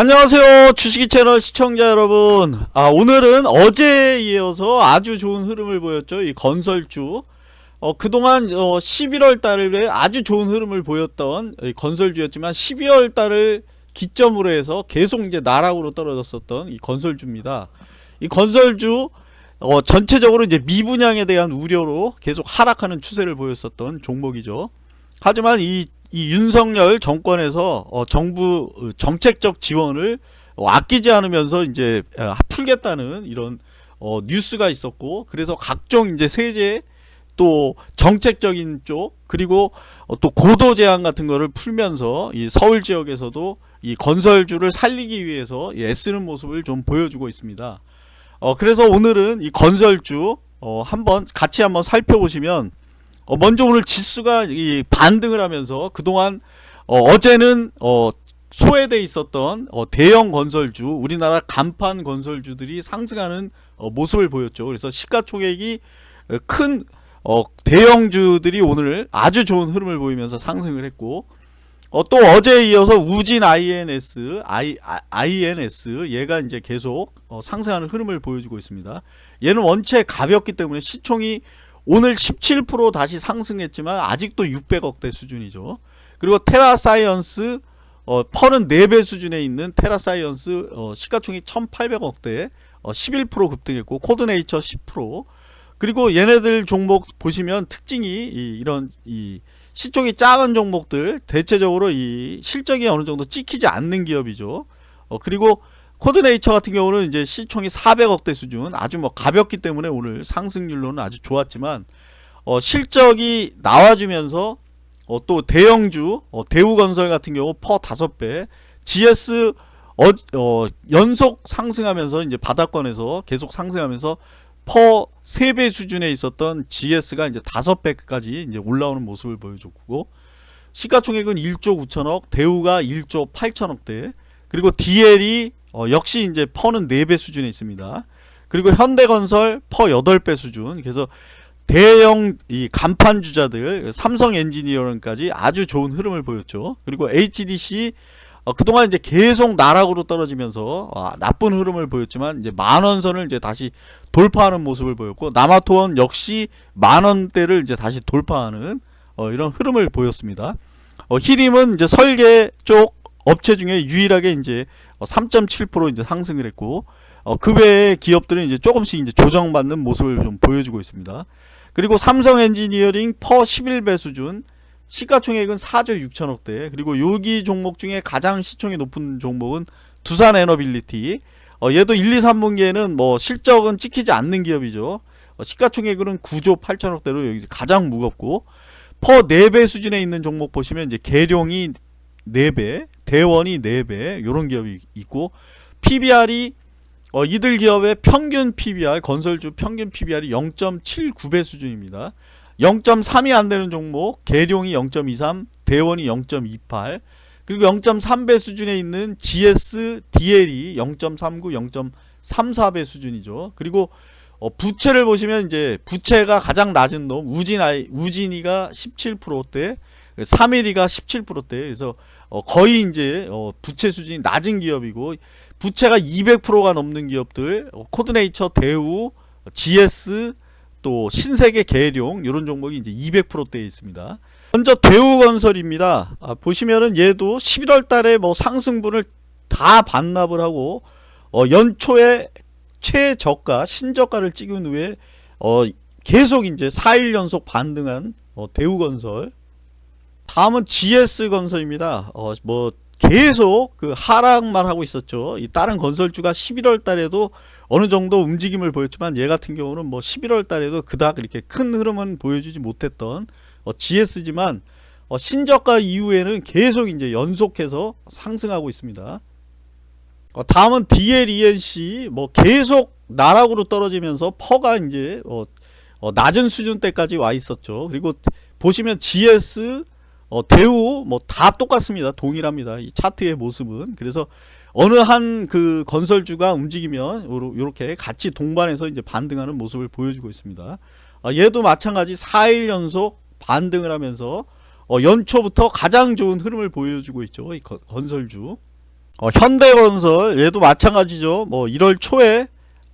안녕하세요. 주식이 채널 시청자 여러분. 아 오늘은 어제에 이어서 아주 좋은 흐름을 보였죠. 이 건설주. 어, 그동안 어, 11월 달에 아주 좋은 흐름을 보였던 이 건설주였지만 12월 달을 기점으로 해서 계속 이제 나락으로 떨어졌었던 이 건설주입니다. 이 건설주 어, 전체적으로 이제 미분양에 대한 우려로 계속 하락하는 추세를 보였었던 종목이죠. 하지만 이, 이 윤석열 정권에서 어, 정부 어, 정책적 지원을 어, 아끼지 않으면서 이제 어, 풀겠다는 이런 어, 뉴스가 있었고 그래서 각종 이제 세제 또 정책적인 쪽 그리고 어, 또 고도 제한 같은 거를 풀면서 이 서울 지역에서도 이 건설주를 살리기 위해서 이 애쓰는 모습을 좀 보여주고 있습니다. 어, 그래서 오늘은 이 건설주 어, 한번 같이 한번 살펴보시면 어, 먼저 오늘 지수가 이 반등을 하면서 그동안 어, 제는 어, 소외돼 있었던 어, 대형 건설주 우리나라 간판 건설주들이 상승하는 어, 모습을 보였죠. 그래서 시가총액이 어, 큰 어, 대형주들이 오늘 아주 좋은 흐름을 보이면서 상승을 했고 어, 또 어제에 이어서 우진 INS, I, INS 얘가 이제 계속 어, 상승하는 흐름을 보여주고 있습니다. 얘는 원체 가볍기 때문에 시총이 오늘 17% 다시 상승했지만 아직도 600억대 수준이죠. 그리고 테라사이언스 어, PER은 4배 수준에 있는 테라사이언스 어, 시가총액 1800억대 어, 11% 급등했고 코드네이처 10% 그리고 얘네들 종목 보시면 특징이 이, 이런 이 시총이 작은 종목들 대체적으로 이 실적이 어느 정도 찍히지 않는 기업이죠. 어, 그리고 코드네이처 같은 경우는 이제 시총이 400억대 수준 아주 뭐 가볍기 때문에 오늘 상승률로는 아주 좋았지만 어, 실적이 나와주면서 어, 또 대형주 어, 대우건설 같은 경우 퍼 5배 GS 어, 어, 연속 상승하면서 이제 바닥권에서 계속 상승하면서 퍼 3배 수준에 있었던 GS가 이제 5배까지 이제 올라오는 모습을 보여줬고 시가총액은 1조 9천억, 대우가 1조 8천억대, 그리고 DL이 어, 역시 이제 퍼는 4배 수준에 있습니다. 그리고 현대건설 퍼 8배 수준. 그래서 대형 이 간판 주자들 삼성 엔지니어링까지 아주 좋은 흐름을 보였죠. 그리고 HDC 어, 그동안 이제 계속 나락으로 떨어지면서 아, 나쁜 흐름을 보였지만 이제 만원선을 이제 다시 돌파하는 모습을 보였고 남아토원 역시 만원대를 이제 다시 돌파하는 어, 이런 흐름을 보였습니다. 어, 희림은 이제 설계 쪽 업체 중에 유일하게 이제 3.7% 이제 상승을 했고 어, 그 외의 기업들은 이제 조금씩 이제 조정받는 모습을 좀 보여주고 있습니다. 그리고 삼성 엔지니어링 PER 11배 수준 시가총액은 4조 6천억대. 그리고 여기 종목 중에 가장 시총이 높은 종목은 두산 에너빌리티. 어, 얘도 1, 2, 3분기에는 뭐 실적은 찍히지 않는 기업이죠. 어, 시가총액으로는 9조 8천억대로 여기 가장 무겁고 퍼 4배 수준에 있는 종목 보시면 이제 계룡이 4배 대원이 4배 요런 기업이 있고 PBR이 어, 이들 기업의 평균 PBR 건설주 평균 PBR이 0.79배 수준입니다. 0.3이 안되는 종목 계룡이 0.23 대원이 0.28 그리고 0.3배 수준에 있는 GS, DL이 0.39, 0.34배 수준이죠. 그리고 어, 부채를 보시면 이제 부채가 가장 낮은 놈 우진 우진이가 17%대 3일이가 17%대 그래서 어, 거의 이제 어, 부채 수준이 낮은 기업이고 부채가 200%가 넘는 기업들 어, 코드네이처 대우 GS 또 신세계 계룡 이런 종목이 이제 200%대에 있습니다. 먼저 대우건설입니다. 아, 보시면은 얘도 11월 달에 뭐 상승분을 다 반납을 하고 어, 연초에 최저가 신저가를 찍은 후에 어, 계속 이제 4일 연속 반등한 어, 대우건설 다음은 GS건설입니다. 어, 뭐 계속 그 하락만 하고 있었죠. 이 다른 건설주가 11월 달에도 어느 정도 움직임을 보였지만 얘 같은 경우는 뭐 11월 달에도 그닥 이렇게 큰 흐름은 보여주지 못했던 어, GS지만 어, 신저가 이후에는 계속 이제 연속해서 상승하고 있습니다. 어, 다음은 DLENC 뭐 계속 나락으로 떨어지면서 퍼가 이제 어, 어, 낮은 수준대까지 와 있었죠. 그리고 보시면 GS 어, 대우 뭐 다 똑같습니다. 동일합니다. 이 차트의 모습은. 그래서 어느 한 그 건설주가 움직이면 이렇게 같이 동반해서 이제 반등하는 모습을 보여주고 있습니다. 어, 얘도 마찬가지 4일 연속 반등을 하면서 어, 연초부터 가장 좋은 흐름을 보여주고 있죠. 이 건설주. 어, 현대건설 얘도 마찬가지죠. 뭐 1월 초에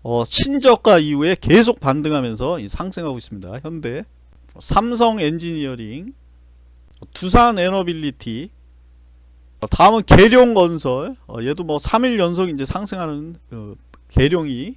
어, 신저가 이후에 계속 반등하면서 이 상승하고 있습니다. 현대, 삼성 엔지니어링, 두산 에너빌리티, 어, 다음은 계룡건설. 어, 얘도 뭐 3일 연속 이제 상승하는 어, 계룡이